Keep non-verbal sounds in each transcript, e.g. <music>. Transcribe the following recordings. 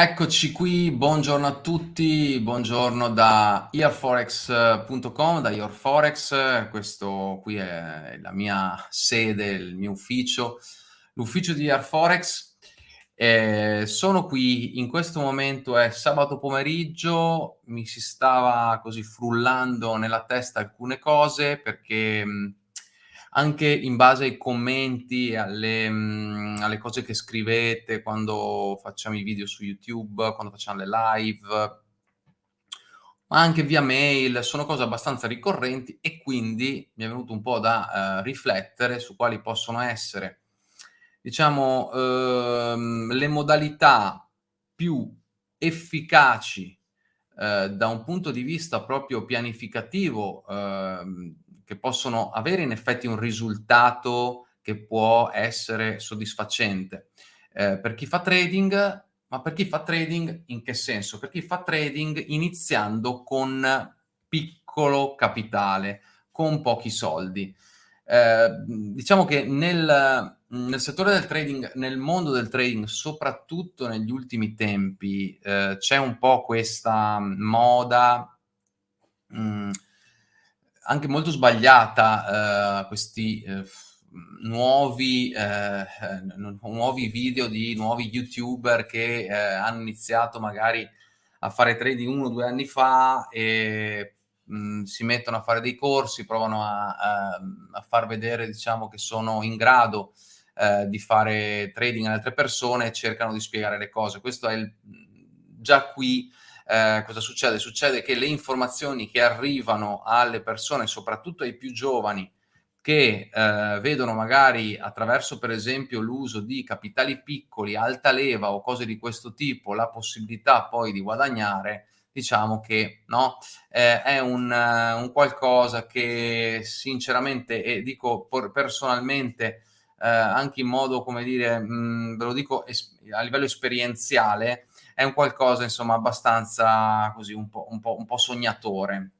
Eccoci qui, buongiorno a tutti, buongiorno da earforex.com, da earforex, questo qui è la mia sede, il mio ufficio, l'ufficio di earforex. Eh, sono qui, in questo momento è sabato pomeriggio, mi si stava così frullando nella testa alcune cose perché anche in base ai commenti, alle, mh, alle cose che scrivete quando facciamo i video su YouTube, quando facciamo le live, ma anche via mail, sono cose abbastanza ricorrenti e quindi mi è venuto un po' da uh, riflettere su quali possono essere, diciamo, uh, le modalità più efficaci uh, da un punto di vista proprio pianificativo ehm, che possono avere in effetti un risultato che può essere soddisfacente. Eh, per chi fa trading, ma per chi fa trading in che senso? Per chi fa trading iniziando con piccolo capitale, con pochi soldi. Eh, diciamo che nel, nel, settore del trading, nel mondo del trading, soprattutto negli ultimi tempi, eh, c'è un po' questa moda mh, mm, anche molto sbagliata, eh, questi eh, nuovi, eh, nuovi video di nuovi youtuber che hanno iniziato magari a fare trading uno o due anni fa e mh, si mettono a fare dei corsi, provano a, a, a far vedere diciamo, che sono in grado eh, di fare trading alle altre persone e cercano di spiegare le cose. Questo è il, già qui eh, cosa succede? Succede che le informazioni che arrivano alle persone, soprattutto ai più giovani, che eh, vedono magari attraverso per esempio l'uso di capitali piccoli, alta leva o cose di questo tipo, la possibilità poi di guadagnare, diciamo che no, eh, è un, uh, un, qualcosa che sinceramente, e dico personalmente, eh, anche in modo, come dire, mh, ve lo dico a livello esperienziale, è un qualcosa, insomma, abbastanza così, un po', un po', un po sognatore.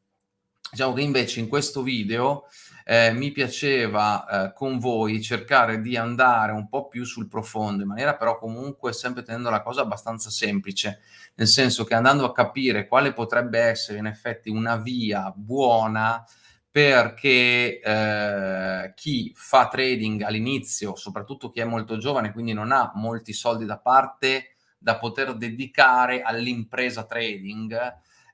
Diciamo che invece in questo video eh, mi piaceva eh, con voi cercare di andare un po' più sul profondo, in maniera però comunque sempre tenendo la cosa abbastanza semplice, nel senso che andando a capire quale potrebbe essere in effetti una via buona perché eh, chi fa trading all'inizio, soprattutto chi è molto giovane, quindi non ha molti soldi da parte, da poter dedicare all'impresa trading,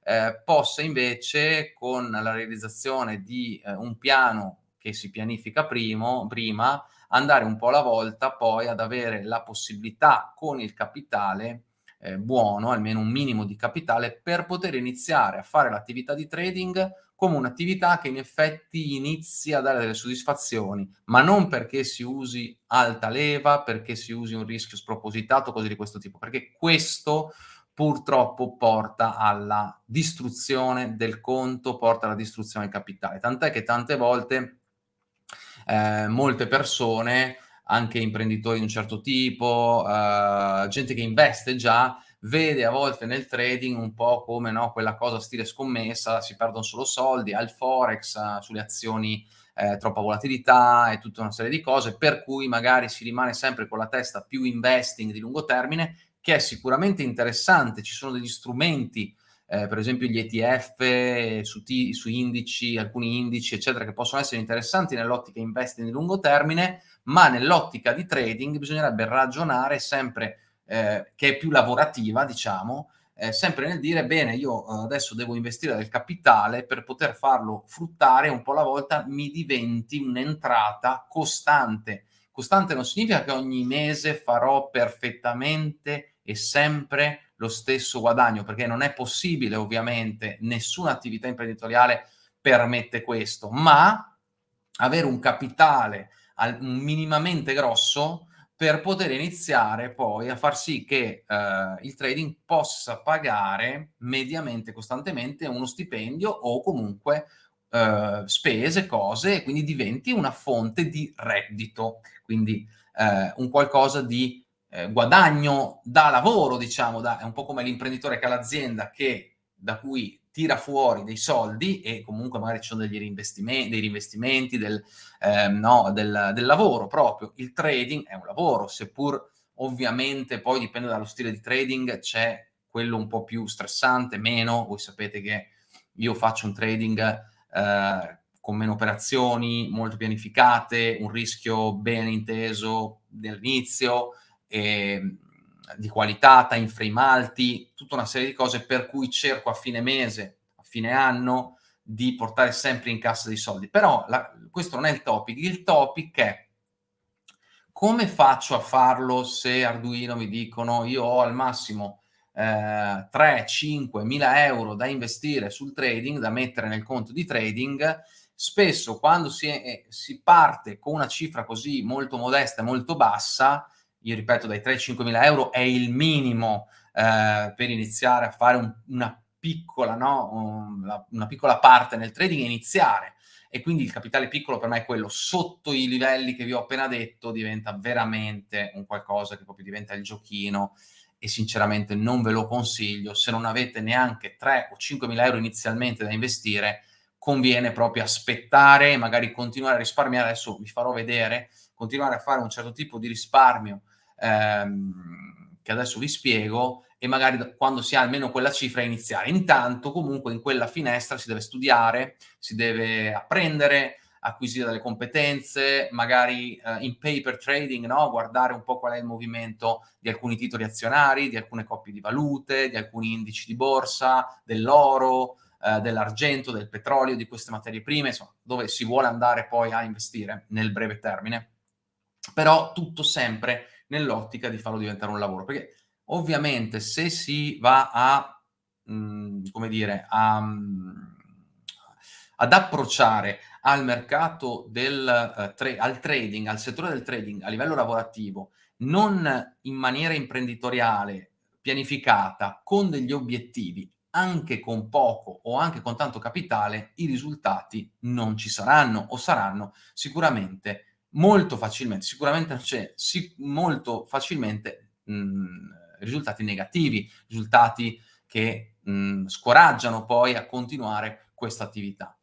eh, possa invece con la realizzazione di eh, un piano che si pianifica primo, prima, andare un po' alla volta poi ad avere la possibilità con il capitale eh, buono, almeno un minimo di capitale, per poter iniziare a fare l'attività di trading come un'attività che in effetti inizia a dare delle soddisfazioni, ma non perché si usi alta leva, perché si usi un rischio spropositato, cose di questo tipo, perché questo purtroppo porta alla distruzione del conto, porta alla distruzione del capitale. Tant'è che tante volte eh, molte persone, anche imprenditori di un certo tipo, eh, gente che investe già, vede a volte nel trading un po' come no, quella cosa stile scommessa, si perdono solo soldi, al forex, sulle azioni eh, troppa volatilità e tutta una serie di cose, per cui magari si rimane sempre con la testa più investing di lungo termine, che è sicuramente interessante, ci sono degli strumenti, eh, per esempio gli ETF su, su indici, alcuni indici, eccetera, che possono essere interessanti nell'ottica investing di lungo termine, ma nell'ottica di trading bisognerebbe ragionare sempre eh, che è più lavorativa, diciamo, eh, sempre nel dire, bene, io eh, adesso devo investire del capitale per poter farlo fruttare un po' alla volta mi diventi un'entrata costante. Costante non significa che ogni mese farò perfettamente e sempre lo stesso guadagno, perché non è possibile, ovviamente, nessuna attività imprenditoriale permette questo, ma avere un capitale minimamente grosso per poter iniziare poi a far sì che eh, il trading possa pagare mediamente, costantemente uno stipendio o comunque eh, spese, cose, e quindi diventi una fonte di reddito, quindi eh, un qualcosa di eh, guadagno da lavoro, diciamo, da, è un po' come l'imprenditore che ha l'azienda che da cui tira fuori dei soldi e comunque magari ci sono degli reinvestimenti, dei reinvestimenti del, eh, no, del, del, lavoro proprio. Il trading è un lavoro, seppur ovviamente poi dipende dallo stile di trading, c'è quello un po' più stressante, meno, voi sapete che io faccio un trading eh, con meno operazioni, molto pianificate, un rischio ben inteso dall'inizio, e, di qualità, time frame alti, tutta una serie di cose per cui cerco a fine mese, a fine anno, di portare sempre in cassa dei soldi. Però la, questo non è il topic, il topic è come faccio a farlo se Arduino mi dicono io ho al massimo eh, 3, 5, mila euro da investire sul trading, da mettere nel conto di trading, spesso quando si, è, si parte con una cifra così molto modesta e molto bassa, io ripeto dai 3-5 mila euro è il minimo eh, per iniziare a fare un, una piccola, no? Un, una piccola parte nel trading e iniziare. E quindi il capitale piccolo per me è quello sotto i livelli che vi ho appena detto, diventa veramente un qualcosa che proprio diventa il giochino e sinceramente non ve lo consiglio. Se non avete neanche 3 o 5 mila euro inizialmente da investire, conviene proprio aspettare e magari continuare a risparmiare. Adesso vi farò vedere, continuare a fare un certo tipo di risparmio ehm, che adesso vi spiego e magari quando si ha almeno quella cifra iniziare. Intanto comunque in quella finestra si deve studiare, si deve apprendere, acquisire delle competenze, magari eh, in paper trading, no? guardare un po' qual è il movimento di alcuni titoli azionari, di alcune coppie di valute, di alcuni indici di borsa, dell'oro, eh, dell'argento, del petrolio, di queste materie prime, insomma, dove si vuole andare poi a investire nel breve termine. Però tutto sempre nell'ottica di farlo diventare un lavoro, perché ovviamente se si va a, mh, mm, come dire, a, mm, ad approcciare al mercato del uh, tra al trading, al settore del trading a livello lavorativo, non in maniera imprenditoriale, pianificata, con degli obiettivi, anche con poco o anche con tanto capitale, i risultati non ci saranno o saranno sicuramente molto facilmente, sicuramente c'è sì, molto facilmente mh, risultati negativi, risultati che mh, scoraggiano poi a continuare questa attività.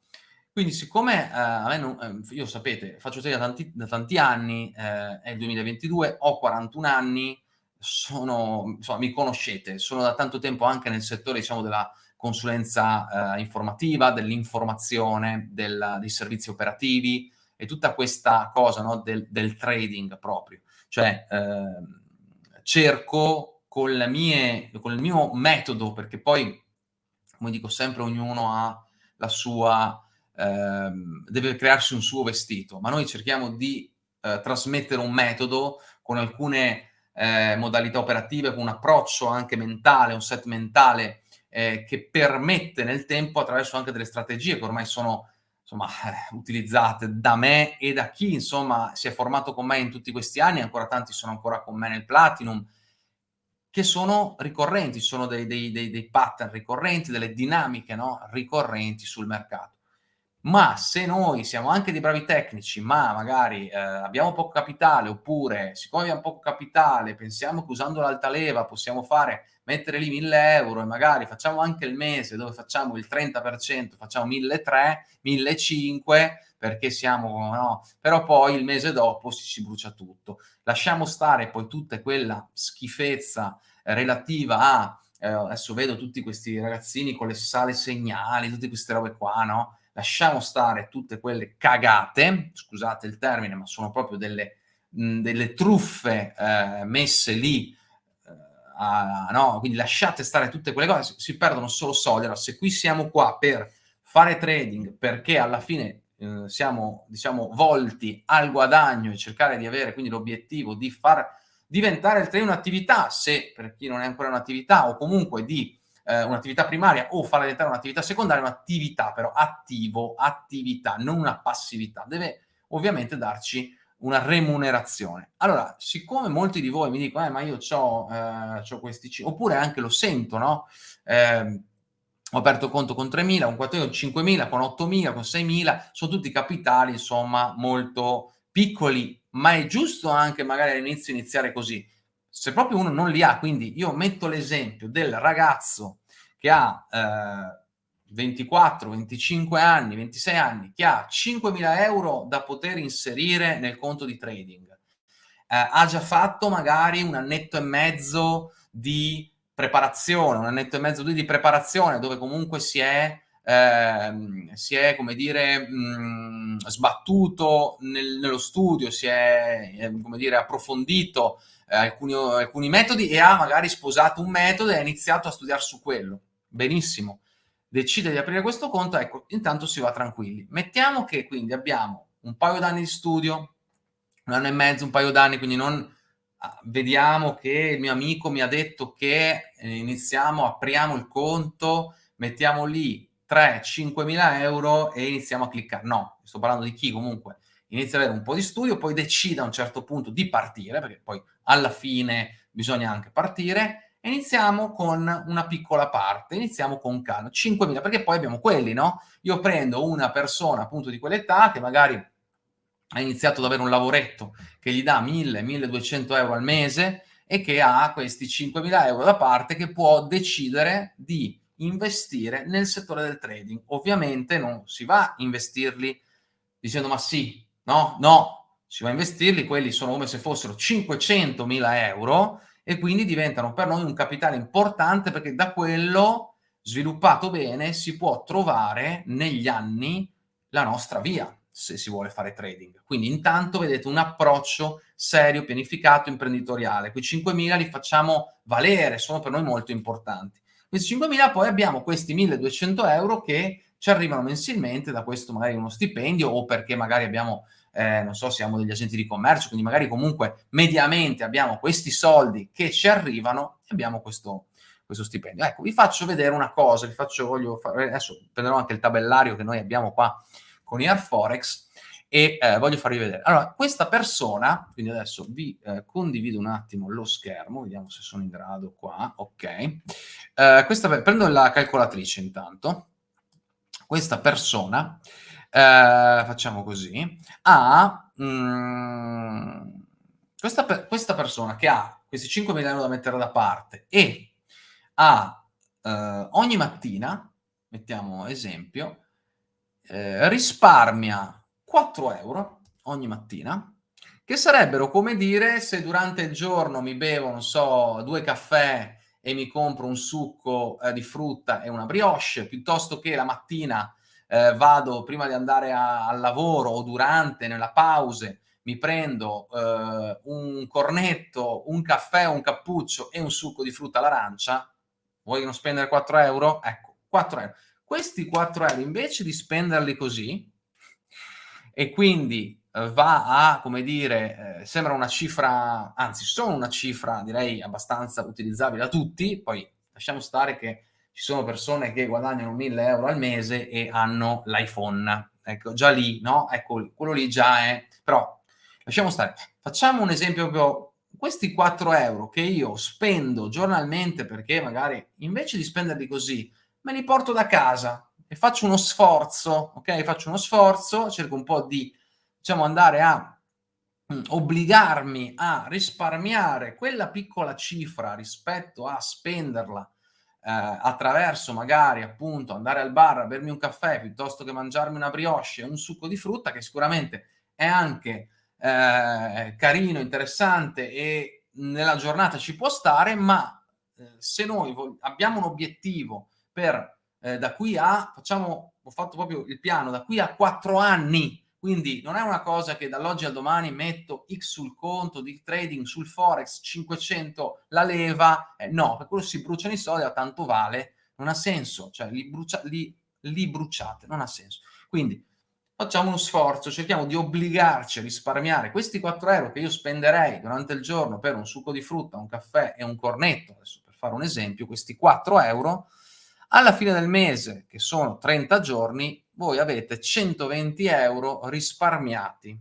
Quindi siccome eh, a me non, eh, io sapete, faccio serie da tanti, da tanti anni, eh, è il 2022, ho 41 anni, sono, insomma, mi conoscete, sono da tanto tempo anche nel settore, diciamo, della consulenza eh, informativa, dell'informazione, dei servizi operativi, e tutta questa cosa no, del, del, trading proprio. Cioè, eh, cerco con, mie, con il mio metodo, perché poi, come dico sempre, ognuno ha la sua, eh, deve crearsi un suo vestito, ma noi cerchiamo di eh, trasmettere un metodo con alcune eh, modalità operative, con un approccio anche mentale, un set mentale eh, che permette nel tempo, attraverso anche delle strategie che ormai sono insomma, eh, utilizzate da me e da chi, insomma, si è formato con me in tutti questi anni, ancora tanti sono ancora con me nel Platinum, che sono ricorrenti, sono dei, dei, dei, dei pattern ricorrenti, delle dinamiche no? ricorrenti sul mercato ma se noi siamo anche dei bravi tecnici, ma magari eh, abbiamo poco capitale, oppure siccome abbiamo poco capitale, pensiamo che usando l'altaleva possiamo fare, mettere lì 1000 euro e magari facciamo anche il mese dove facciamo il 30%, facciamo 1300, 1500, perché siamo, no? Però poi il mese dopo si, si brucia tutto. Lasciamo stare poi tutta quella schifezza relativa a, eh, adesso vedo tutti questi ragazzini con le sale segnali, tutte queste robe qua, no? Lasciamo stare tutte quelle cagate, scusate il termine, ma sono proprio delle, delle truffe eh, messe lì, eh, a, no? quindi lasciate stare tutte quelle cose, si, si perdono solo soldi. Allora, se qui siamo qua per fare trading perché alla fine eh, siamo, diciamo, volti al guadagno e cercare di avere quindi l'obiettivo di far diventare il trading un'attività, se per chi non è ancora un'attività, o comunque di eh, un'attività primaria o farla diventare un'attività secondaria, un'attività però attivo, attività, non una passività. Deve ovviamente darci una remunerazione. Allora, siccome molti di voi mi dicono, eh, ma io ho eh, questi, oppure anche lo sento, no? Eh, ho aperto conto con 3.000, con 4.000, con 5.000, con 8.000, con 6.000, sono tutti capitali, insomma, molto piccoli, ma è giusto anche magari all'inizio iniziare così. Se proprio uno non li ha, quindi io metto l'esempio del ragazzo che ha eh, 24, 25 anni, 26 anni, che ha 5.000 euro da poter inserire nel conto di trading. eh, ha già fatto magari un annetto e mezzo di preparazione, un annetto e mezzo di preparazione dove comunque si è, eh, si è come dire, mh, sbattuto nel, nello studio, si è, eh, come dire, approfondito eh, alcuni, alcuni metodi e ha magari sposato un metodo e ha iniziato a studiare su quello. Benissimo. Decide di aprire questo conto, ecco, intanto si va tranquilli. Mettiamo che quindi abbiamo un paio d'anni di studio, un anno e mezzo, un paio d'anni, quindi non ah, vediamo che il mio amico mi ha detto che eh, iniziamo, apriamo il conto, mettiamo lì 3-5 mila euro e iniziamo a cliccare. No, sto parlando di chi comunque inizia ad avere un po' di studio, poi decide a un certo punto di partire, perché poi alla fine bisogna anche partire, e iniziamo con una piccola parte, iniziamo con calma, 5.000, perché poi abbiamo quelli, no? Io prendo una persona appunto di quell'età che magari ha iniziato ad avere un lavoretto che gli dà 1.000-1.200 euro al mese e che ha questi 5.000 euro da parte che può decidere di investire nel settore del trading. Ovviamente non si va a investirli dicendo ma sì, no, no, si va a investirli, quelli sono come se fossero 500.000 euro e quindi diventano per noi un capitale importante perché da quello sviluppato bene si può trovare negli anni la nostra via se si vuole fare trading. Quindi intanto vedete un approccio serio, pianificato, imprenditoriale. Quei 5.000 li facciamo valere, sono per noi molto importanti. Questi 5.000 poi abbiamo questi 1.200 euro che ci arrivano mensilmente da questo magari uno stipendio o perché magari abbiamo eh, non so, siamo degli agenti di commercio, quindi magari comunque mediamente abbiamo questi soldi che ci arrivano e abbiamo questo, questo stipendio. Ecco, vi faccio vedere una cosa, vi faccio, voglio fare, adesso prenderò anche il tabellario che noi abbiamo qua con Air Forex e eh, voglio farvi vedere. Allora, questa persona, quindi adesso vi eh, condivido un attimo lo schermo, vediamo se sono in grado qua, ok. Eh, questa, prendo la calcolatrice intanto. Questa persona eh, facciamo così, ha mh, mm, questa, questa, persona che ha questi 5.000 euro da mettere da parte e ha eh, ogni mattina, mettiamo esempio, eh, risparmia 4 euro ogni mattina, che sarebbero come dire se durante il giorno mi bevo, non so, due caffè e mi compro un succo eh, di frutta e una brioche, piuttosto che la mattina eh, vado prima di andare a, al lavoro o durante, nella pause, mi prendo eh, un cornetto, un caffè, un cappuccio e un succo di frutta all'arancia, vogliono spendere 4 euro? Ecco, 4 euro. Questi 4 euro, invece di spenderli così, e quindi eh, va a, come dire, eh, sembra una cifra, anzi sono una cifra direi abbastanza utilizzabile da tutti, poi lasciamo stare che ci sono persone che guadagnano 1000 euro al mese e hanno l'iPhone. Ecco, già lì, no? Ecco, quello lì già è... Però, lasciamo stare. Facciamo un esempio proprio... Questi 4 euro che io spendo giornalmente perché magari invece di spenderli così, me li porto da casa e faccio uno sforzo, ok? Faccio uno sforzo, cerco un po' di, diciamo, andare a mm, obbligarmi a risparmiare quella piccola cifra rispetto a spenderla eh, attraverso magari appunto andare al bar a bermi un caffè piuttosto che mangiarmi una brioche e un succo di frutta che sicuramente è anche eh, carino, interessante e nella giornata ci può stare, ma eh, se noi abbiamo un obiettivo per eh, da qui a, facciamo, ho fatto proprio il piano, da qui a quattro anni. Quindi non è una cosa che dall'oggi al domani metto X sul conto di trading, sul Forex, 500 la leva, eh, no, per quello si bruciano i soldi, a tanto vale, non ha senso, cioè li, brucia, li, li bruciate, non ha senso. Quindi facciamo uno sforzo, cerchiamo di obbligarci a risparmiare questi 4 euro che io spenderei durante il giorno per un succo di frutta, un caffè e un cornetto, adesso per fare un esempio, questi 4 euro, alla fine del mese, che sono 30 giorni, voi avete 120 euro risparmiati.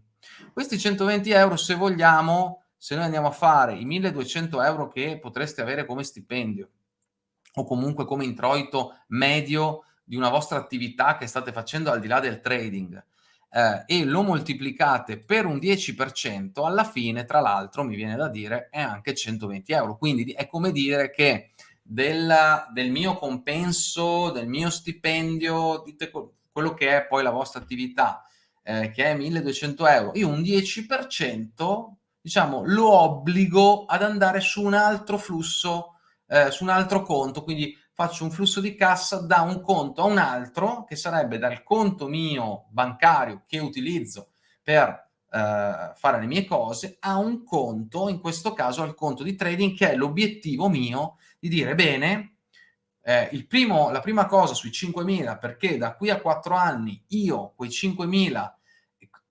Questi 120 euro, se vogliamo, se noi andiamo a fare i 1200 euro che potreste avere come stipendio o comunque come introito medio di una vostra attività che state facendo al di là del trading eh, e lo moltiplicate per un 10%, alla fine, tra l'altro, mi viene da dire, è anche 120 euro. Quindi è come dire che del, del mio compenso, del mio stipendio, dite quello che è poi la vostra attività, eh, che è 1200 euro, io un 10% diciamo, lo obbligo ad andare su un altro flusso, eh, su un altro conto, quindi faccio un flusso di cassa da un conto a un altro, che sarebbe dal conto mio bancario che utilizzo per eh, fare le mie cose, a un conto, in questo caso al conto di trading, che è l'obiettivo mio di dire, bene, eh, primo, la prima cosa sui 5.000, perché da qui a 4 anni io quei 5.000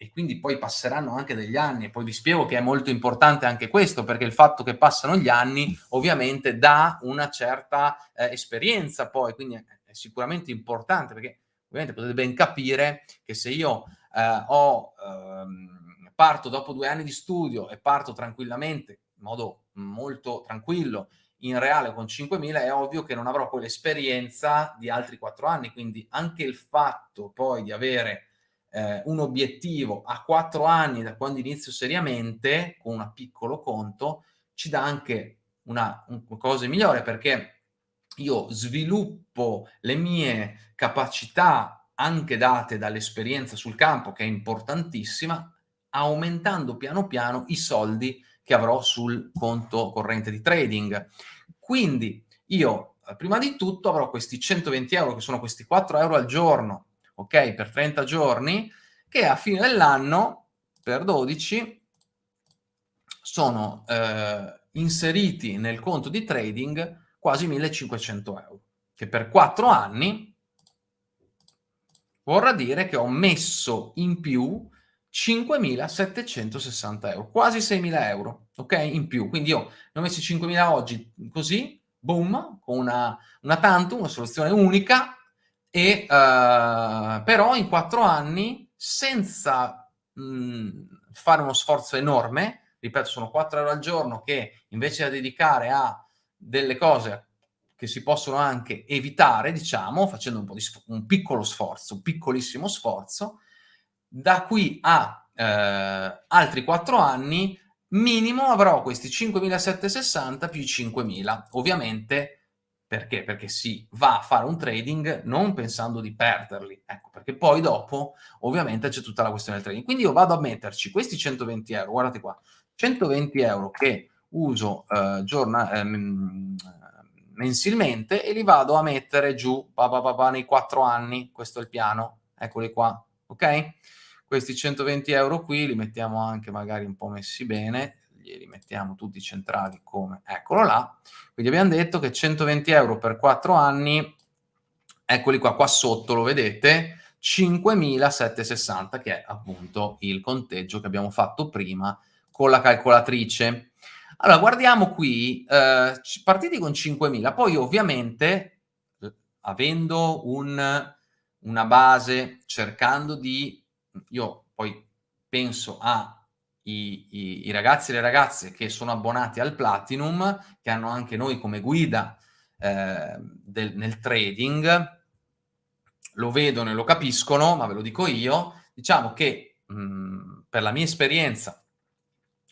e quindi poi passeranno anche degli anni e poi vi spiego che è molto importante anche questo perché il fatto che passano gli anni ovviamente dà una certa eh, esperienza poi, quindi è, è, sicuramente importante perché ovviamente potete ben capire che se io eh, ho, ehm, parto dopo due anni di studio e parto tranquillamente, in modo molto tranquillo, in reale con 5.000 è ovvio che non avrò poi l'esperienza di altri quattro anni, quindi anche il fatto poi di avere eh, un obiettivo a quattro anni da quando inizio seriamente con un piccolo conto ci dà anche una, una cosa migliore perché io sviluppo le mie capacità anche date dall'esperienza sul campo che è importantissima aumentando piano piano i soldi che avrò sul conto corrente di trading. Quindi io prima di tutto avrò questi 120 euro che sono questi 4 euro al giorno ok, per 30 giorni, che a fine dell'anno, per 12, sono eh, inseriti nel conto di trading quasi 1500 euro, che per 4 anni vorrà dire che ho messo in più 5.760 euro, quasi 6.000 euro, ok? In più, quindi io ne ho messi 5.000 oggi così, boom, con una, una tanto, una soluzione unica, e, uh, però in quattro anni, senza mh, fare uno sforzo enorme, ripeto, sono 4 euro al giorno che invece da dedicare a delle cose che si possono anche evitare, diciamo, facendo un, po di un piccolo sforzo, un piccolissimo sforzo, da qui a eh, altri 4 anni minimo avrò questi 5.760 più 5.000. Ovviamente perché? Perché si va a fare un trading non pensando di perderli, ecco, perché poi dopo ovviamente c'è tutta la questione del trading. Quindi io vado a metterci questi 120 euro, guardate qua, 120 euro che uso eh, giorna, eh, mensilmente e li vado a mettere giù pa, pa, pa, nei 4 anni, questo è il piano, eccoli qua, ok? Questi 120 euro qui li mettiamo anche magari un po' messi bene, li mettiamo tutti centrali come, eccolo là, quindi abbiamo detto che 120 euro per 4 anni, eccoli qua, qua sotto lo vedete, 5.760 che è appunto il conteggio che abbiamo fatto prima con la calcolatrice. Allora, guardiamo qui, eh, partiti con 5.000, poi ovviamente, avendo un, una base, cercando di, io poi penso a i, i, i, ragazzi e le ragazze che sono abbonati al Platinum, che hanno anche noi come guida eh, del, nel trading, lo vedono e lo capiscono, ma ve lo dico io, diciamo che mh, per la mia esperienza,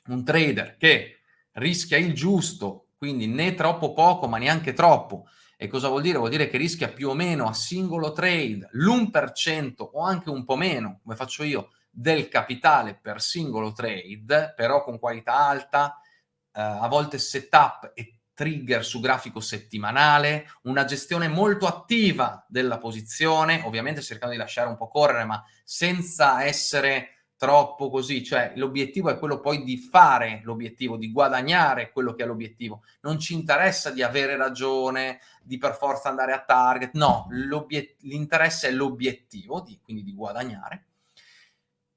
un trader che rischia il giusto, quindi né troppo poco, ma neanche troppo, e cosa vuol dire? Vuol dire che rischia più o meno a singolo trade l'1% o anche un po' meno, come faccio io, del capitale per singolo trade, però con qualità alta, eh, a volte setup e trigger su grafico settimanale, una gestione molto attiva della posizione, ovviamente cercando di lasciare un po' correre, ma senza essere troppo così, cioè l'obiettivo è quello poi di fare l'obiettivo, di guadagnare quello che è l'obiettivo. Non ci interessa di avere ragione, di per forza andare a target, no, l'interesse è l'obiettivo, quindi di guadagnare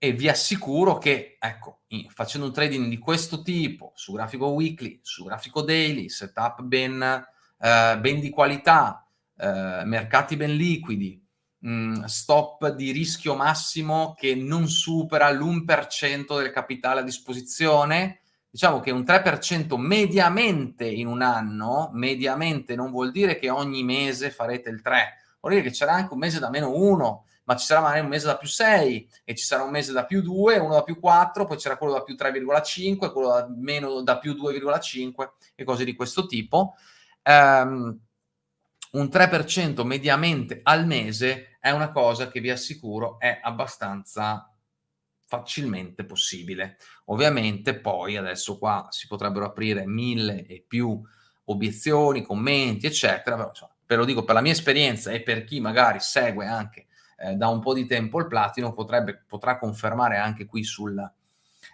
e vi assicuro che, ecco, facendo un trading di questo tipo, su grafico weekly, su grafico daily, setup ben, eh, ben di qualità, eh, mercati ben liquidi, mm, stop di rischio massimo che non supera l'1% del capitale a disposizione, diciamo che un 3% mediamente in un anno, mediamente non vuol dire che ogni mese farete il 3, vuol dire che c'era anche un mese da meno 1, ma ci sarà magari un mese da più 6 e ci sarà un mese da più 2, uno da più 4, poi c'era quello da più 3,5, quello da meno da più 2,5 e cose di questo tipo. Um, un 3% mediamente al mese è una cosa che vi assicuro è abbastanza facilmente possibile. Ovviamente poi adesso qua si potrebbero aprire mille e più obiezioni, commenti, eccetera, però insomma, ve lo dico per la mia esperienza e per chi magari segue anche eh, da un po' di tempo il platino, potrebbe, potrà confermare anche qui sul,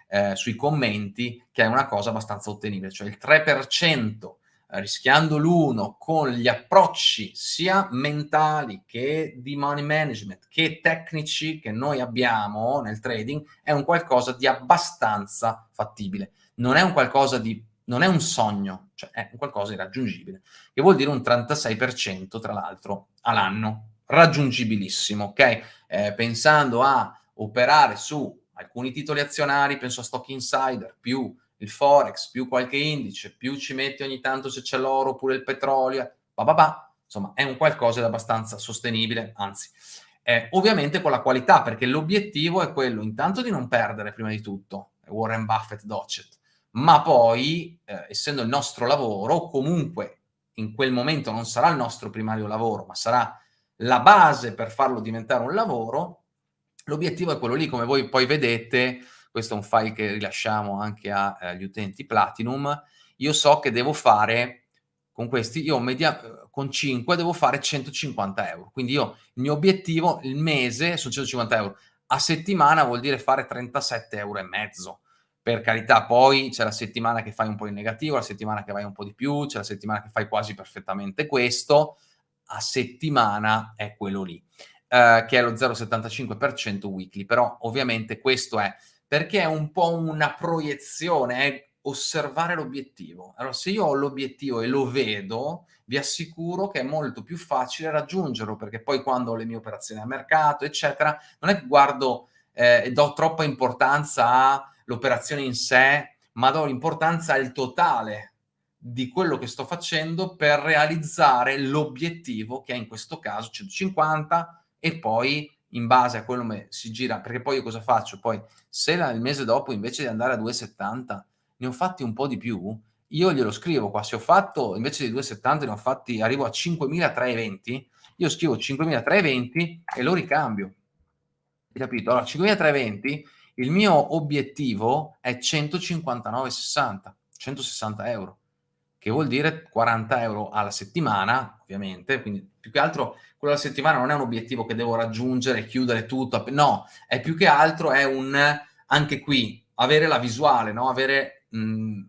eh, sui commenti che è una cosa abbastanza ottenibile, cioè il 3% rischiando l'uno con gli approcci sia mentali che di money management che tecnici che noi abbiamo nel trading è un qualcosa di abbastanza fattibile. Non è un qualcosa di non è un sogno, cioè è un qualcosa di raggiungibile, che vuol dire un 36% tra l'altro all'anno, raggiungibilissimo, ok? Eh, pensando a operare su alcuni titoli azionari, penso a Stock Insider, più il forex, più qualche indice, più ci metti ogni tanto se c'è l'oro oppure il petrolio, bah bah bah, insomma è un qualcosa di abbastanza sostenibile, anzi, eh, ovviamente con la qualità, perché l'obiettivo è quello intanto di non perdere prima di tutto, Warren Buffett Docet, ma poi, eh, essendo il nostro lavoro, comunque in quel momento non sarà il nostro primario lavoro, ma sarà la base per farlo diventare un lavoro, l'obiettivo è quello lì, come voi poi vedete, questo è un file che rilasciamo anche agli eh, utenti Platinum, io so che devo fare, con questi, io media, con 5 devo fare 150 euro, quindi io, il mio obiettivo, il mese, sono 150 euro, a settimana vuol dire fare 37 euro e mezzo, per carità, poi c'è la settimana che fai un po' in negativo, la settimana che vai un po' di più, c'è la settimana che fai quasi perfettamente questo, a settimana è quello lì, eh, che è lo 0,75% weekly, però ovviamente questo è perché è un po' una proiezione, è osservare l'obiettivo. Allora, se io ho l'obiettivo e lo vedo, vi assicuro che è molto più facile raggiungerlo, perché poi quando ho le mie operazioni a mercato, eccetera, non è che guardo eh, e do troppa importanza all'operazione in sé, ma do l'importanza al totale di quello che sto facendo per realizzare l'obiettivo, che è in questo caso 150, e poi in base a quello che si gira, perché poi io cosa faccio? Poi se la, il mese dopo invece di andare a 2,70 ne ho fatti un po' di più, io glielo scrivo qua, se ho fatto invece di 2,70 ne ho fatti, arrivo a 5.320, io scrivo 5.320 e lo ricambio. Hai capito? Allora 5.320, il mio obiettivo è 159,60, 160 euro che vuol dire 40 euro alla settimana, ovviamente, quindi più che altro quello alla settimana non è un obiettivo che devo raggiungere, chiudere tutto, no, è più che altro è un, anche qui, avere la visuale, no? avere, mh, mm,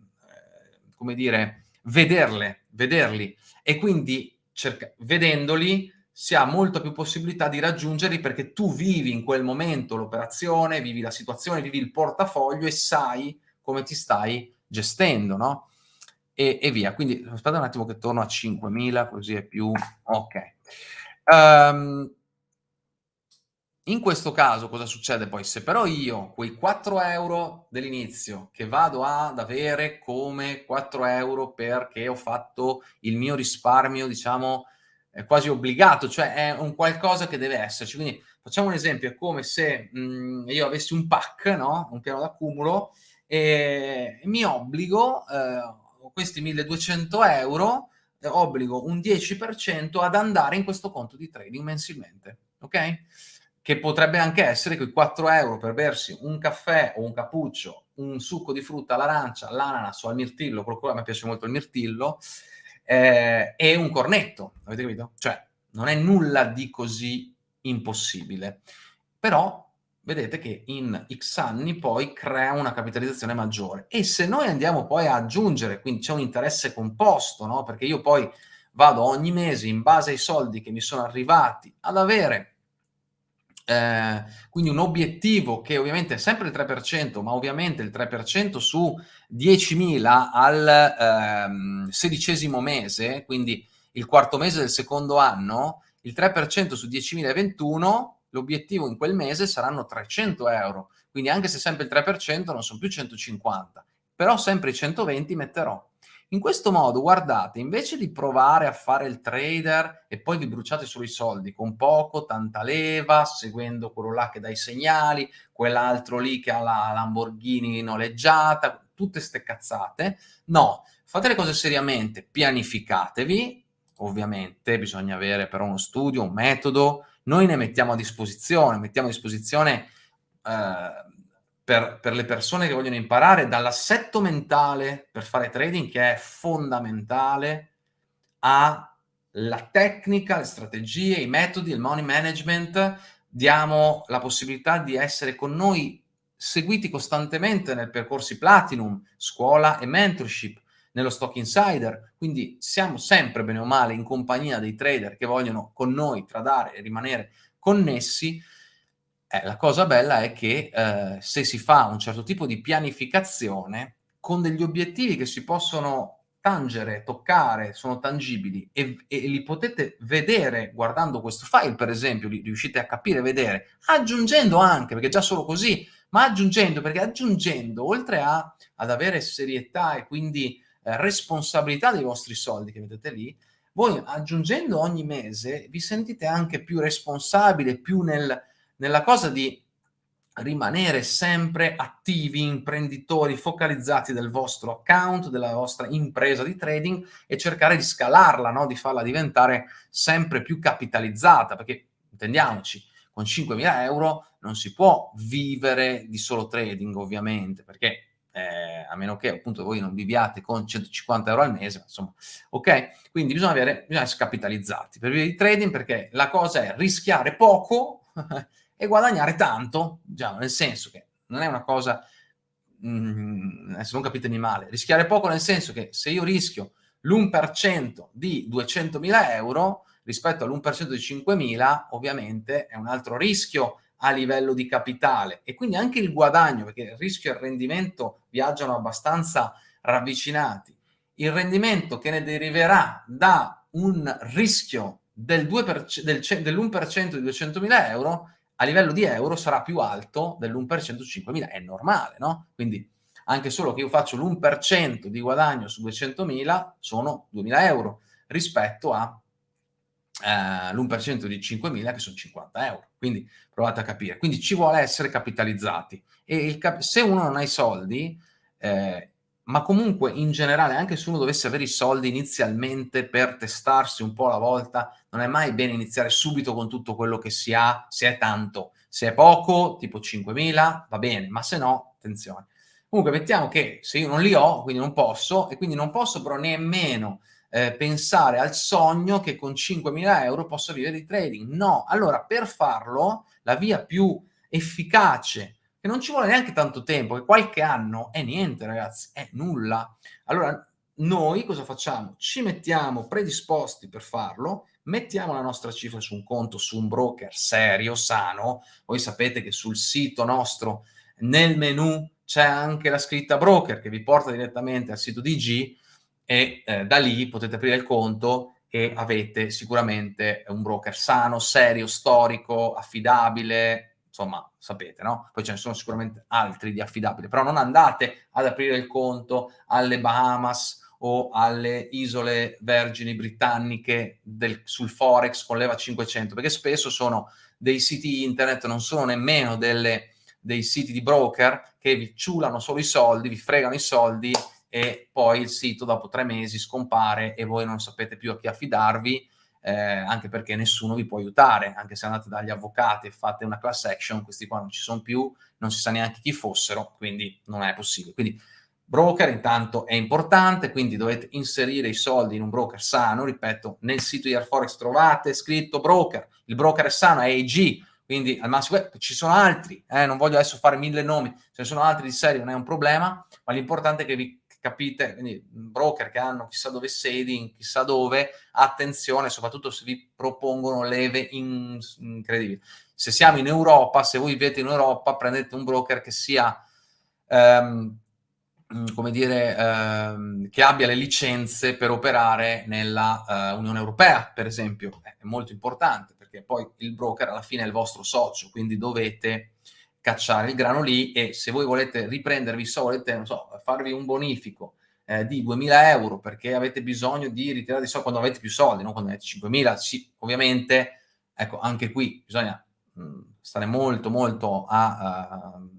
come dire, vederle, vederli, e quindi cerca, vedendoli si ha molta più possibilità di raggiungerli perché tu vivi in quel momento l'operazione, vivi la situazione, vivi il portafoglio e sai come ti stai gestendo, no? E, e via. Quindi aspetta un attimo che torno a 5.000, così è più... Ok. Um, in questo caso cosa succede poi? Se però io quei 4 euro dell'inizio che vado ad avere come 4 euro perché ho fatto il mio risparmio, diciamo, è quasi obbligato, cioè è un qualcosa che deve esserci. Quindi facciamo un esempio, è come se mh, mhmm, io avessi un pack, no? un piano d'accumulo, e mi obbligo, eh, questi 1200 euro, eh, obbligo un 10% ad andare in questo conto di trading mensilmente, ok? Che potrebbe anche essere quei 4 euro per bersi un caffè o un cappuccio, un succo di frutta all'arancia, all'ananas o al mirtillo, a me piace molto il mirtillo, eh, e un cornetto, avete capito? Cioè, non è nulla di così impossibile. Però vedete che in X anni poi crea una capitalizzazione maggiore. E se noi andiamo poi a aggiungere, quindi c'è un interesse composto, no? perché io poi vado ogni mese in base ai soldi che mi sono arrivati ad avere eh, quindi un obiettivo che ovviamente è sempre il 3%, ma ovviamente il 3% su 10.000 al ehm, sedicesimo mese, quindi il quarto mese del secondo anno, il 3% su 10.021 l'obiettivo in quel mese saranno 300 euro, quindi anche se sempre il 3% non sono più 150, però sempre i 120 metterò. In questo modo, guardate, invece di provare a fare il trader e poi vi bruciate solo i soldi con poco, tanta leva, seguendo quello là che dà i segnali, quell'altro lì che ha la Lamborghini noleggiata, tutte ste cazzate, no, fate le cose seriamente, pianificatevi, ovviamente bisogna avere però uno studio, un metodo, noi ne mettiamo a disposizione, mettiamo a disposizione eh, per, per le persone che vogliono imparare, dall'assetto mentale per fare trading, che è fondamentale, alla tecnica, le strategie, i metodi, il money management, diamo la possibilità di essere con noi seguiti costantemente nel percorsi Platinum, scuola e mentorship, nello Stock Insider, quindi siamo sempre bene o male in compagnia dei trader che vogliono con noi tradare e rimanere connessi. Eh, la cosa bella è che eh, se si fa un certo tipo di pianificazione con degli obiettivi che si possono tangere, toccare, sono tangibili e, e, li potete vedere guardando questo file, per esempio, li riuscite a capire, vedere, aggiungendo anche, perché già solo così, ma aggiungendo, perché aggiungendo, oltre a, ad avere serietà e quindi responsabilità dei vostri soldi che vedete lì, voi aggiungendo ogni mese vi sentite anche più responsabile, più nel, nella cosa di rimanere sempre attivi, imprenditori, focalizzati del vostro account, della vostra impresa di trading e cercare di scalarla, no? di farla diventare sempre più capitalizzata, perché intendiamoci, con 5.000 euro non si può vivere di solo trading ovviamente, perché eh, a meno che appunto voi non viviate con 150 euro al mese, insomma, ok? Quindi bisogna, avere, bisogna essere capitalizzati per vivere di trading perché la cosa è rischiare poco <laughs> e guadagnare tanto, diciamo, nel senso che non è una cosa, mh, mm, adesso non capitemi male, rischiare poco nel senso che se io rischio l'1% di 200.000 euro rispetto all'1% di 5.000, ovviamente è un altro rischio a livello di capitale e quindi anche il guadagno, perché il rischio e il rendimento viaggiano abbastanza ravvicinati. Il rendimento che ne deriverà da un rischio del 2%, del, dell'1% di 200.000 euro a livello di euro sarà più alto dell'1% su 5.000, è normale, no? Quindi anche solo che io faccio l'1% di guadagno su 200.000 sono 2.000 euro rispetto a eh, l'1% di 5.000 che sono 50 euro. Quindi provate a capire. Quindi ci vuole essere capitalizzati. E cap se uno non ha i soldi, eh, ma comunque in generale, anche se uno dovesse avere i soldi inizialmente per testarsi un po' alla volta, non è mai bene iniziare subito con tutto quello che si ha, se è tanto. Se è poco, tipo 5.000, va bene, ma se no, attenzione. Comunque, mettiamo che se io non li ho, quindi non posso, e quindi non posso però nemmeno eh, pensare al sogno che con 5.000 euro posso vivere di trading. No, allora per farlo la via più efficace, che non ci vuole neanche tanto tempo, che qualche anno è niente ragazzi, è nulla. Allora noi cosa facciamo? Ci mettiamo predisposti per farlo, mettiamo la nostra cifra su un conto, su un broker serio, sano. Voi sapete che sul sito nostro, nel menu, c'è anche la scritta broker che vi porta direttamente al sito DG e eh, da lì potete aprire il conto e avete sicuramente un broker sano, serio, storico, affidabile, insomma, sapete, no? Poi ce ne sono sicuramente altri di affidabili, però non andate ad aprire il conto alle Bahamas o alle isole vergini britanniche del, sul Forex con l'EVA 500, perché spesso sono dei siti internet, non sono nemmeno delle, dei siti di broker che vi ciulano solo i soldi, vi fregano i soldi e poi il sito dopo tre mesi scompare e voi non sapete più a chi affidarvi, eh, anche perché nessuno vi può aiutare, anche se andate dagli avvocati e fate una class action, questi qua non ci sono più, non si sa neanche chi fossero, quindi non è possibile. Quindi broker intanto è importante, quindi dovete inserire i soldi in un broker sano, ripeto, nel sito di Airforex trovate scritto broker, il broker è sano, è AG, quindi al massimo eh, ci sono altri, eh, non voglio adesso fare mille nomi, ce ne sono altri di serie, non è un problema, ma l'importante è che vi capite, quindi broker che hanno chissà dove sedi, chissà dove, attenzione, soprattutto se vi propongono leve in, incredibili. Se siamo in Europa, se voi vivete in Europa, prendete un broker che sia, ehm, come dire, ehm, che abbia le licenze per operare nella uh, Unione Europea, per esempio. È molto importante, perché poi il broker alla fine è il vostro socio, quindi dovete cacciare il grano lì e se voi volete riprendervi so, volete so, farvi un bonifico eh, di 2000 euro perché avete bisogno di ritirare i soldi quando avete più soldi, non quando avete 5000, sì, ovviamente, ecco, anche qui bisogna mh, mm, stare molto, molto a... Uh,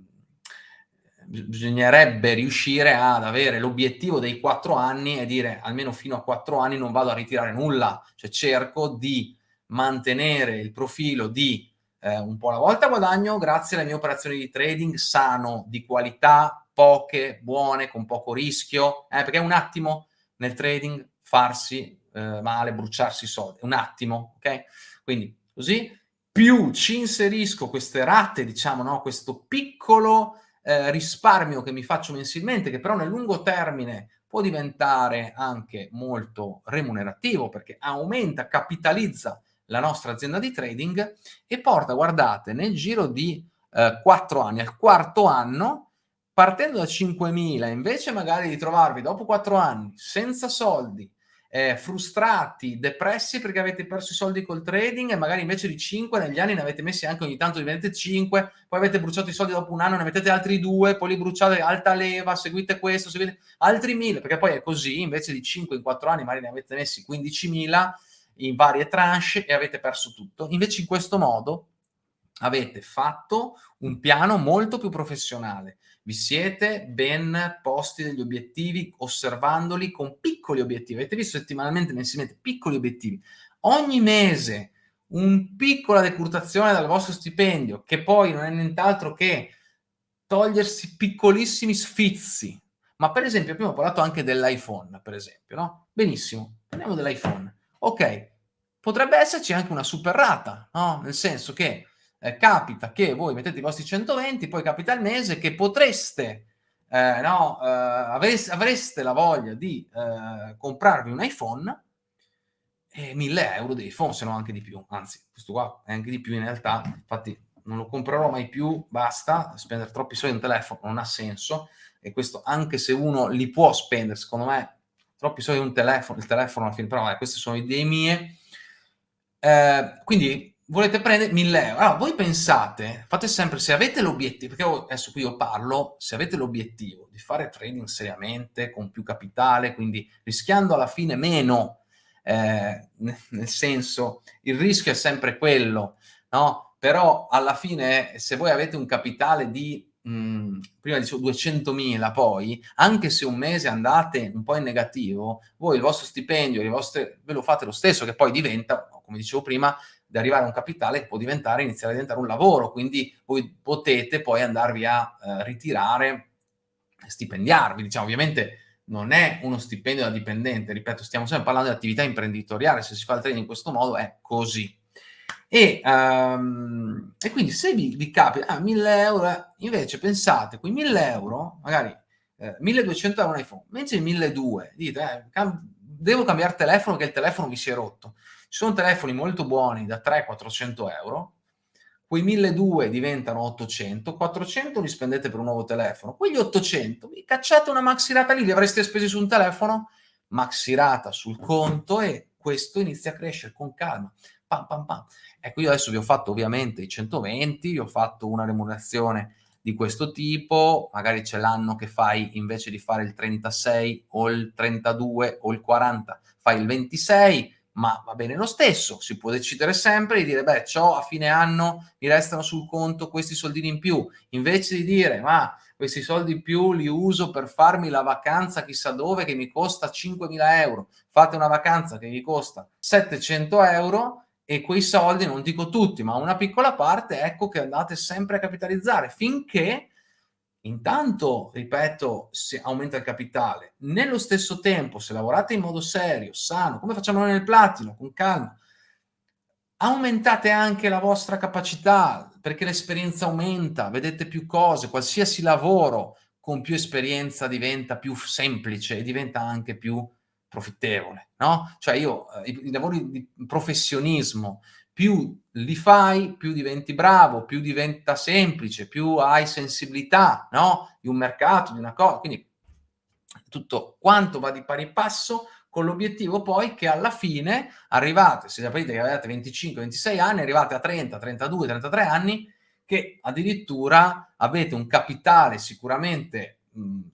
bisognerebbe riuscire ad avere l'obiettivo dei quattro anni e dire almeno fino a quattro anni non vado a ritirare nulla, cioè cerco di mantenere il profilo di eh, un po' alla volta guadagno grazie alle mie operazioni di trading sano, di qualità, poche, buone, con poco rischio, eh, perché un attimo nel trading farsi eh, male, bruciarsi i soldi, un attimo, ok? Quindi così, più ci inserisco queste rate, diciamo, no? questo piccolo eh, risparmio che mi faccio mensilmente, che però nel lungo termine può diventare anche molto remunerativo perché aumenta, capitalizza la nostra azienda di trading e porta, guardate, nel giro di eh, 4 anni, al quarto anno, partendo da 5.000, invece magari di trovarvi dopo 4 anni senza soldi, eh, frustrati, depressi perché avete perso i soldi col trading e magari invece di 5 negli anni ne avete messi anche ogni tanto diventate 5, poi avete bruciato i soldi dopo un anno, ne mettete altri 2, poi li bruciate alta leva, seguite questo, seguite altri 1000, perché poi è così, invece di 5 in 4 anni magari ne avete messi 15.000 in varie tranche e avete perso tutto. Invece in questo modo avete fatto un piano molto più professionale, vi siete ben posti degli obiettivi, osservandoli con piccoli obiettivi. Avete visto settimanalmente, mensilmente, piccoli obiettivi. Ogni mese un piccola decurtazione dal vostro stipendio, che poi non è nient'altro che togliersi piccolissimi sfizi. Ma per esempio, abbiamo parlato anche dell'iPhone, per esempio, no? Benissimo, parliamo dell'iPhone. Ok, potrebbe esserci anche una super rata, no? Nel senso che eh, capita che voi mettete i vostri 120, poi capita il mese che potreste, eh, no, eh, avreste, avreste, la voglia di eh, comprarvi un iPhone e 1000 euro di iPhone, se no anche di più, anzi, questo qua è anche di più in realtà, infatti non lo comprerò mai più, basta, spendere troppi soldi in telefono non ha senso, e questo anche se uno li può spendere, secondo me, troppi soldi un telefono, il telefono alla fine, però vabbè, queste sono idee mie, eh, quindi volete prendere 1000 euro. Allora, voi pensate, fate sempre, se avete l'obiettivo, perché adesso qui io parlo, se avete l'obiettivo di fare trading seriamente, con più capitale, quindi rischiando alla fine meno, eh, nel senso, il rischio è sempre quello, no? Però alla fine, se voi avete un capitale di mh, mhmm, prima dicevo 200.000 poi, anche se un mese andate un po' in negativo, voi il vostro stipendio, le vostre, ve lo fate lo stesso, che poi diventa, come dicevo prima, di arrivare a un capitale può diventare, iniziare a diventare un lavoro, quindi voi potete poi andarvi a eh, ritirare, stipendiarvi, diciamo, ovviamente non è uno stipendio da dipendente, ripeto, stiamo sempre parlando di attività imprenditoriale, se si fa il trading in questo modo è così. E, um, e quindi se vi, vi capita ah, 1000 euro, invece pensate, quei 1000 euro, magari eh, 1200 euro un iPhone, invece 1200, dite, eh, cam devo cambiare telefono che il telefono vi si è rotto. Ci sono telefoni molto buoni da 300-400 euro, quei 1200 diventano 800, 400 li spendete per un nuovo telefono, quegli 800 vi cacciate una maxirata lì, li avreste spesi su un telefono, maxirata sul conto e questo inizia a crescere con calma pam pam pam. Ecco, io adesso vi ho fatto ovviamente i 120, vi ho fatto una remunerazione di questo tipo, magari c'è l'anno che fai invece di fare il 36 o il 32 o il 40, fai il 26, ma va bene lo stesso, si può decidere sempre di dire, beh, ciò a fine anno mi restano sul conto questi soldini in più, invece di dire, ma questi soldi in più li uso per farmi la vacanza chissà dove che mi costa 5.000 euro, fate una vacanza che vi costa 700 euro, e quei soldi, non dico tutti, ma una piccola parte, ecco che andate sempre a capitalizzare finché intanto, ripeto, si aumenta il capitale. Nello stesso tempo, se lavorate in modo serio, sano, come facciamo noi nel platino, con calma, aumentate anche la vostra capacità perché l'esperienza aumenta, vedete più cose, qualsiasi lavoro con più esperienza diventa più semplice e diventa anche più profittevole, no? Cioè io, eh, i, lavori di professionismo, più li fai, più diventi bravo, più diventa semplice, più hai sensibilità, no? Di un mercato, di una cosa, quindi tutto quanto va di pari passo con l'obiettivo poi che alla fine arrivate, se sapete che avete 25-26 anni, arrivate a 30, 32, 33 anni, che addirittura avete un capitale sicuramente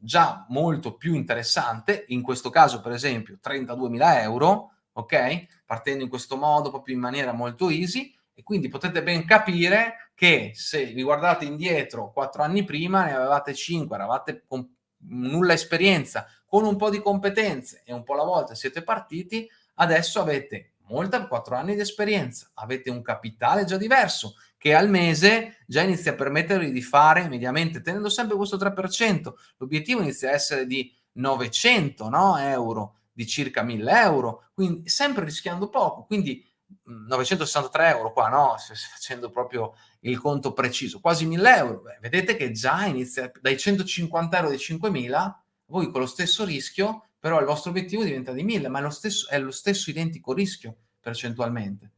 già molto più interessante, in questo caso per esempio 32.000 euro, ok? Partendo in questo modo, proprio in maniera molto easy, e quindi potete ben capire che se vi guardate indietro quattro anni prima, ne avevate 5, eravate con nulla esperienza, con un po' di competenze e un po' alla volta siete partiti, adesso avete molta 4 anni di esperienza, avete un capitale già diverso, che al mese già inizia a permettervi di fare mediamente, tenendo sempre questo 3%, l'obiettivo inizia a essere di 900 no, euro, di circa 1000 euro, quindi sempre rischiando poco, quindi 963 euro qua, no? Facendo proprio il conto preciso, quasi 1000 euro. Beh, vedete che già inizia dai 150 euro di 5000, voi con lo stesso rischio, però il vostro obiettivo diventa di 1000, ma è lo stesso, è lo stesso identico rischio percentualmente.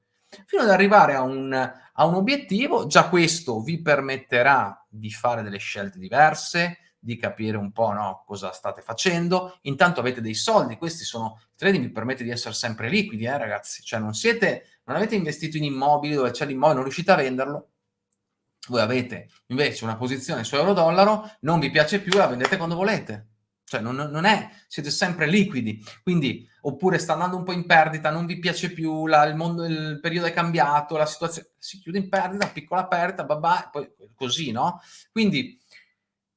Fino ad arrivare a un, a un obiettivo, già questo vi permetterà di fare delle scelte diverse, di capire un po' no, cosa state facendo. Intanto avete dei soldi, questi sono, trading vi permette di essere sempre liquidi, eh, ragazzi, cioè non siete, non avete investito in immobili dove c'è l'immobile, non riuscite a venderlo, voi avete invece una posizione su euro-dollaro, non vi piace più, la vendete quando volete. Cioè non, non, è, siete sempre liquidi, quindi, oppure sta andando un po' in perdita, non vi piace più, la, il, mondo, il periodo è cambiato, la situazione si chiude in perdita, piccola perdita, babà, poi così, no? Quindi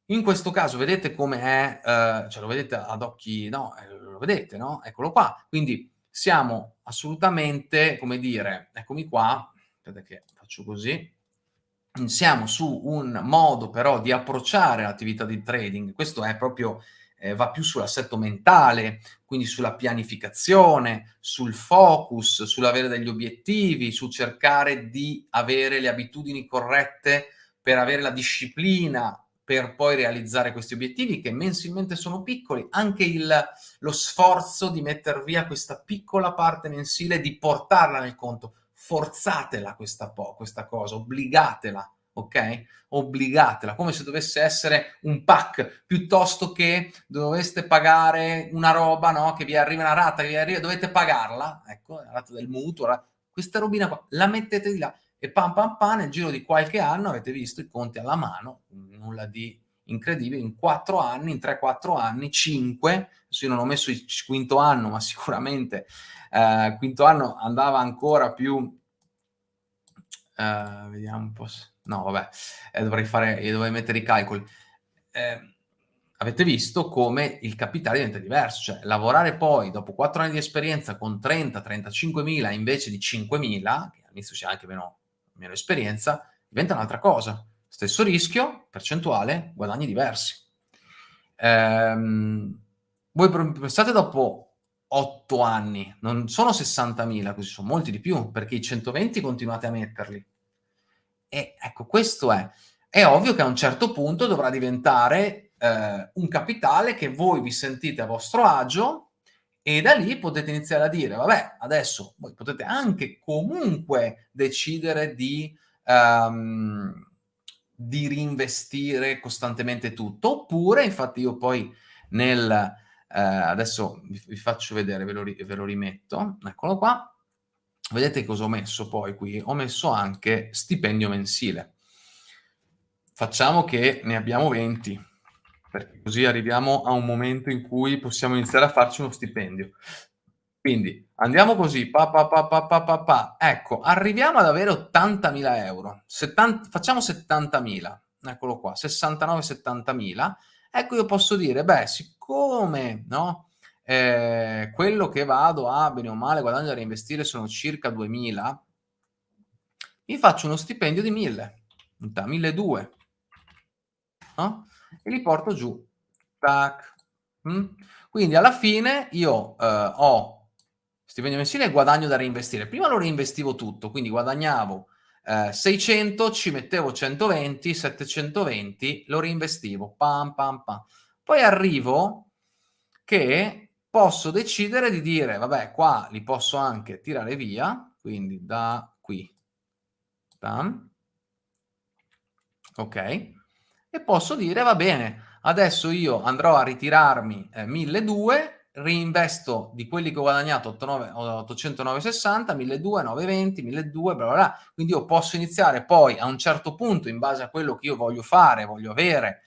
in questo caso vedete come è, eh, cioè lo vedete ad occhi, no, eh, lo vedete, no? Eccolo qua. Quindi siamo assolutamente, come dire, eccomi qua, aspetta che faccio così, siamo su un modo però di approcciare l'attività di trading, questo è proprio, eh, va più sull'assetto mentale, quindi sulla pianificazione, sul focus, sull'avere degli obiettivi, su cercare di avere le abitudini corrette per avere la disciplina per poi realizzare questi obiettivi che mensilmente sono piccoli, anche il, lo sforzo di mettere via questa piccola parte mensile, di portarla nel conto, forzatela questa, po questa cosa, obbligatela, ok? Obbligatela, come se dovesse essere un pack, piuttosto che doveste pagare una roba, no? Che vi arriva una rata, che vi arriva, dovete pagarla, ecco, la rata del mutuo, la, questa robina qua, la mettete di là, e pam pam pam nel giro di qualche anno avete visto i conti alla mano, nulla di incredibile, in 4 anni, in 3-4 anni, 5, adesso io non ho messo il quinto anno, ma sicuramente eh, quinto anno andava ancora più, eh, vediamo un po', no vabbè, eh, dovrei fare, dovrei mettere i calcoli, eh, avete visto come il capitale diventa diverso, cioè lavorare poi dopo 4 anni di esperienza con 30-35 mila invece di 5 mila, che all'inizio c'è anche meno meno esperienza, diventa un'altra cosa. Stesso rischio, percentuale, guadagni diversi. Ehm, voi pensate dopo 8 anni, non sono 60.000, così sono molti di più, perché i 120 continuate a metterli. E ecco, questo è. È ovvio che a un certo punto dovrà diventare eh, un capitale che voi vi sentite a vostro agio e da lì potete iniziare a dire, vabbè, adesso voi potete anche comunque decidere di, um, di reinvestire costantemente tutto, oppure, infatti io poi nel, eh, adesso vi, vi, faccio vedere, ve lo, ve lo rimetto, eccolo qua, vedete cosa ho messo poi qui? Ho messo anche stipendio mensile. Facciamo che ne abbiamo 20 perché così arriviamo a un momento in cui possiamo iniziare a farci uno stipendio. Quindi andiamo così, pa, pa, pa, pa, pa, pa, pa. ecco, arriviamo ad avere 80.000 euro, 70, facciamo 70.000, eccolo qua, 69-70.000, ecco io posso dire, beh, siccome, no, eh, quello che vado a, bene o male, guadagno da reinvestire sono circa 2.000, mi faccio uno stipendio di 1.000, 1.200, no? e li porto giù. Tac. Mm? Quindi alla fine io eh, ho stipendio mensile e guadagno da reinvestire. Prima lo reinvestivo tutto, quindi guadagnavo eh, 600, ci mettevo 120, 720, lo reinvestivo. Pam, pam, pam. Poi arrivo che posso decidere di dire, vabbè, qua li posso anche tirare via, quindi da qui. Pam. Ok e posso dire va bene, adesso io andrò a ritirarmi eh, 1200, reinvesto di quelli che ho guadagnato 809,60, 1200, 920, 1200, bla bla bla. Quindi io posso iniziare poi a un certo punto, in base a quello che io voglio fare, voglio avere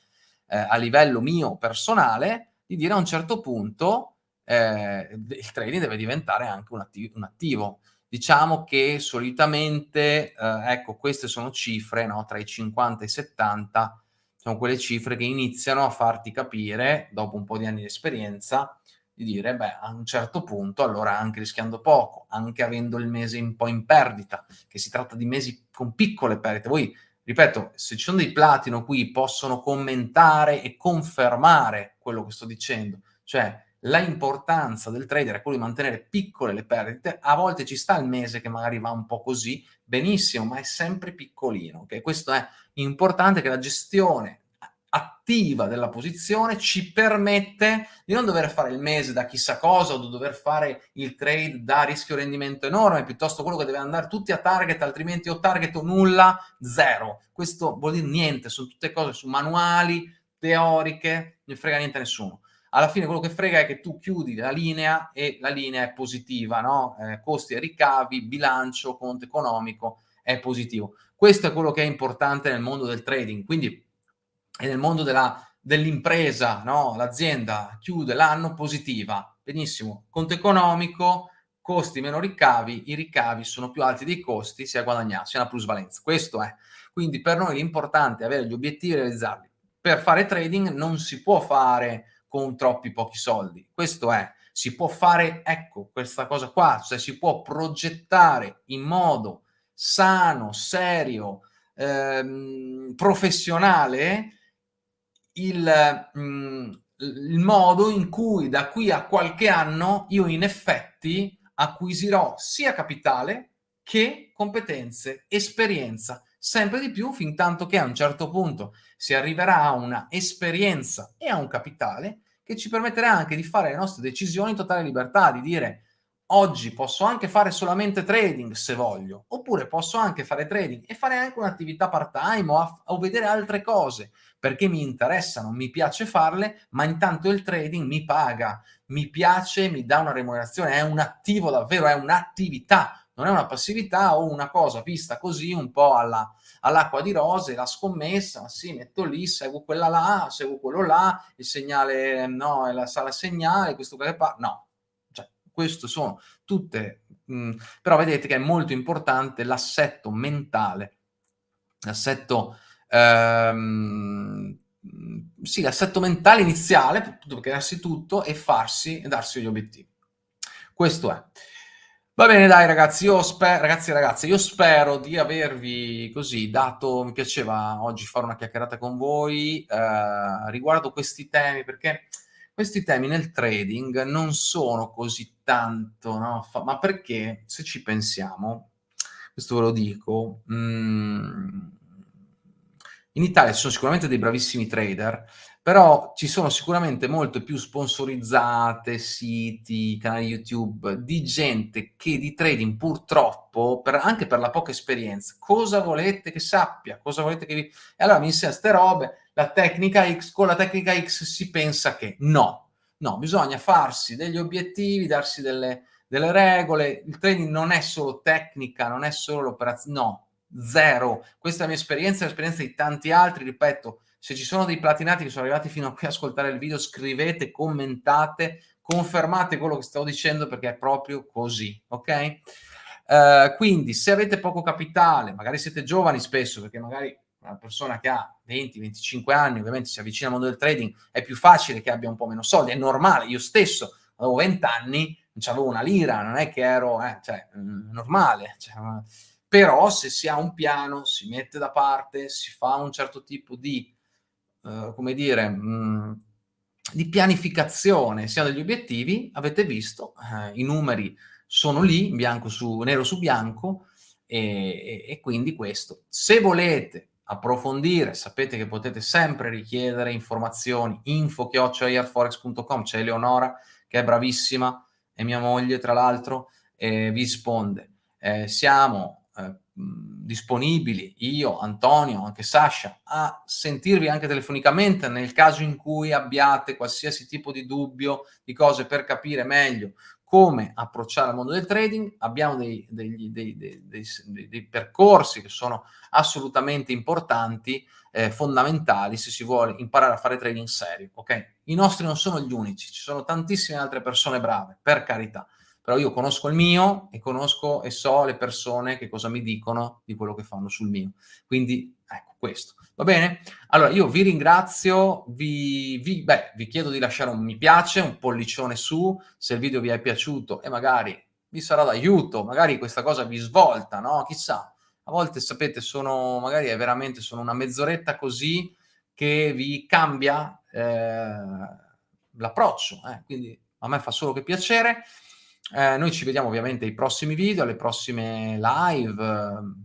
eh, a livello mio personale, di dire a un certo punto eh, il trading deve diventare anche un, attiv un attivo. Diciamo che solitamente, eh, ecco, queste sono cifre no, tra i 50 e i 70 sono quelle cifre che iniziano a farti capire, dopo un po' di anni di esperienza, di dire, beh, a un certo punto, allora anche rischiando poco, anche avendo il mese un po' in perdita, che si tratta di mesi con piccole perdite. Voi, ripeto, se ci sono dei platino qui, possono commentare e confermare quello che sto dicendo. Cioè, la importanza del trader è quello di mantenere piccole le perdite, a volte ci sta il mese che magari va un po' così, benissimo, ma è sempre piccolino, ok? Questo è importante che la gestione attiva della posizione ci permette di non dover fare il mese da chissà cosa o di dover fare il trade da rischio rendimento enorme, piuttosto quello che deve andare tutti a target, altrimenti o target o nulla, zero. Questo vuol dire niente, sono tutte cose su manuali, teoriche, non frega niente a nessuno alla fine quello che frega è che tu chiudi la linea e la linea è positiva, no? Eh, costi e ricavi, bilancio, conto economico è positivo. Questo è quello che è importante nel mondo del trading, quindi nel mondo dell'impresa, no? l'azienda chiude l'anno positiva, benissimo, conto economico, costi meno ricavi, i ricavi sono più alti dei costi, si è guadagnato, si è una plusvalenza. Questo è. Quindi per noi l'importante è avere gli obiettivi e realizzarli. Per fare trading non si può fare con troppi pochi soldi. Questo è, si può fare, ecco, questa cosa qua, cioè si può progettare in modo sano, serio, ehm, professionale il, mm, il modo in cui da qui a qualche anno io in effetti acquisirò sia capitale che competenze, esperienza, sempre di più fin tanto che a un certo punto si arriverà a una esperienza e a un capitale che ci permetterà anche di fare le nostre decisioni in totale libertà, di dire oggi posso anche fare solamente trading se voglio, oppure posso anche fare trading e fare anche un'attività part-time o, o, vedere altre cose, perché mi interessano, mi piace farle, ma intanto il trading mi paga, mi piace, mi dà una remunerazione, è un attivo davvero, è un'attività, non è una passività o una cosa vista così un po' alla, all'acqua di rose, la scommessa, sì, metto lì, seguo quella là, seguo quello là, il segnale, no, è la sala segnale, questo che fa, no, cioè, questo sono tutte, mh, però vedete che è molto importante l'assetto mentale, l'assetto, ehm, sì, l'assetto mentale iniziale, per crearsi tutto e farsi, e darsi gli obiettivi. Questo è. Va bene dai ragazzi, io spero, ragazzi e io spero di avervi così dato, mi piaceva oggi fare una chiacchierata con voi eh, riguardo questi temi, perché questi temi nel trading non sono così tanto, no? Ma perché se ci pensiamo, questo ve lo dico, mh, mm, in Italia ci sono sicuramente dei bravissimi trader, però ci sono sicuramente molte più sponsorizzate, siti, canali YouTube, di gente che di trading purtroppo, per, anche per la poca esperienza, cosa volete che sappia, cosa volete che vi... E allora mi insegna queste robe, la tecnica X, con la tecnica X si pensa che no, no, bisogna farsi degli obiettivi, darsi delle, delle regole, il trading non è solo tecnica, non è solo l'operazione, no, zero. Questa è la mia esperienza, l'esperienza di tanti altri, ripeto, se ci sono dei platinati che sono arrivati fino a qui a ascoltare il video, scrivete, commentate, confermate quello che sto dicendo perché è proprio così, ok? Uh, quindi se avete poco capitale, magari siete giovani spesso, perché magari una persona che ha 20-25 anni, ovviamente si avvicina al mondo del trading, è più facile che abbia un po' meno soldi, è normale, io stesso avevo 20 anni, non avevo una lira, non è che ero, eh, cioè, mm, normale, cioè, però se si ha un piano, si mette da parte, si fa un certo tipo di eh, come dire, mh, di pianificazione sia degli obiettivi, avete visto, eh, i numeri sono lì, bianco su, nero su bianco, e, e, quindi questo. Se volete approfondire, sapete che potete sempre richiedere informazioni, info-airforex.com, c'è Eleonora che è bravissima, è mia moglie tra l'altro, e vi risponde. Eh, siamo eh, disponibili, io, Antonio, anche Sasha, a sentirvi anche telefonicamente nel caso in cui abbiate qualsiasi tipo di dubbio, di cose per capire meglio come approcciare al mondo del trading. Abbiamo dei, dei, dei, dei percorsi che sono assolutamente importanti, eh, fondamentali se si vuole imparare a fare trading serio. Okay? I nostri non sono gli unici, ci sono tantissime altre persone brave, per carità però io conosco il mio e conosco e so le persone che cosa mi dicono di quello che fanno sul mio. Quindi, ecco, questo. Va bene? Allora, io vi ringrazio, vi, vi, beh, vi chiedo di lasciare un mi piace, un pollicione su, se il video vi è piaciuto e magari vi sarà d'aiuto, magari questa cosa vi svolta, no? Chissà, a volte sapete, sono, magari è veramente, sono una mezz'oretta così che vi cambia eh, l'approccio, eh? quindi a me fa solo che piacere. Eh, noi ci vediamo ovviamente ai prossimi video, alle prossime live.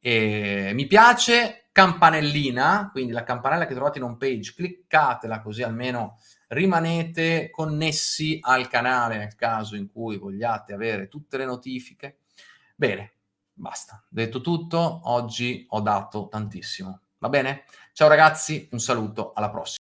Eh, mi piace, campanellina, quindi la campanella che trovate in home page, cliccatela così almeno rimanete connessi al canale nel caso in cui vogliate avere tutte le notifiche. Bene, basta. Detto tutto, oggi ho dato tantissimo. Va bene? Ciao ragazzi, un saluto, alla prossima.